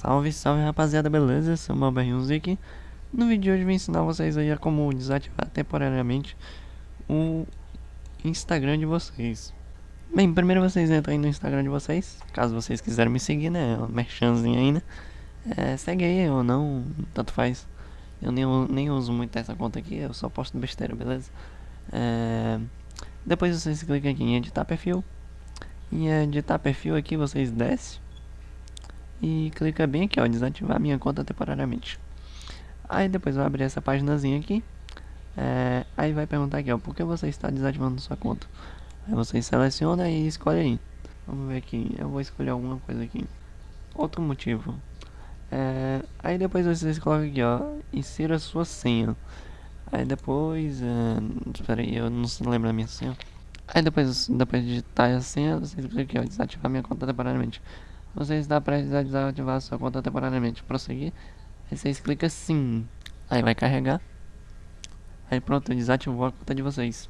Salve, salve rapaziada, beleza? Sou o Malberriunzi aqui. No vídeo de hoje vou ensinar vocês aí a como desativar temporariamente o Instagram de vocês. Bem, primeiro vocês entram aí no Instagram de vocês, caso vocês quiserem me seguir, né? O merchanzinho aí, né? É, segue aí ou não, tanto faz. Eu nem, nem uso muito essa conta aqui, eu só posto besteira, beleza? É, depois vocês clicam aqui em editar perfil. E editar perfil aqui vocês descem e clica bem aqui, ó, desativar minha conta temporariamente. Aí depois vai abrir essa paginazinha aqui. É, aí vai perguntar aqui, ó, por que você está desativando sua conta? Aí você seleciona e escolhe aí. Vamos ver aqui, eu vou escolher alguma coisa aqui. Outro motivo. É, aí depois vocês colocam aqui, ó, insira sua senha. Aí depois, é, espera aí, eu não lembro a minha senha. Aí depois, depois de digitar a senha, vocês clicam aqui, ó, desativar minha conta temporariamente. Você está prestes a desativar sua conta temporariamente. Prosseguir. Aí vocês clicam sim. Aí vai carregar. Aí pronto, desativou a conta de vocês.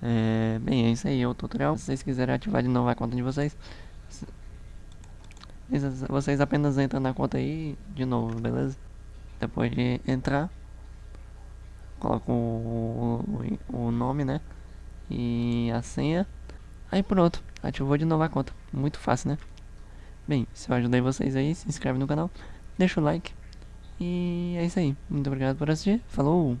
É, bem, é isso aí, é o tutorial. Se vocês quiserem ativar de novo a conta de vocês, vocês apenas entram na conta aí de novo, beleza? Depois de entrar, coloca o, o, o nome, né? E a senha. Aí pronto, ativou de novo a conta. Muito fácil, né? Bem, se eu ajudei vocês aí, se inscreve no canal, deixa o like. E é isso aí. Muito obrigado por assistir. Falou!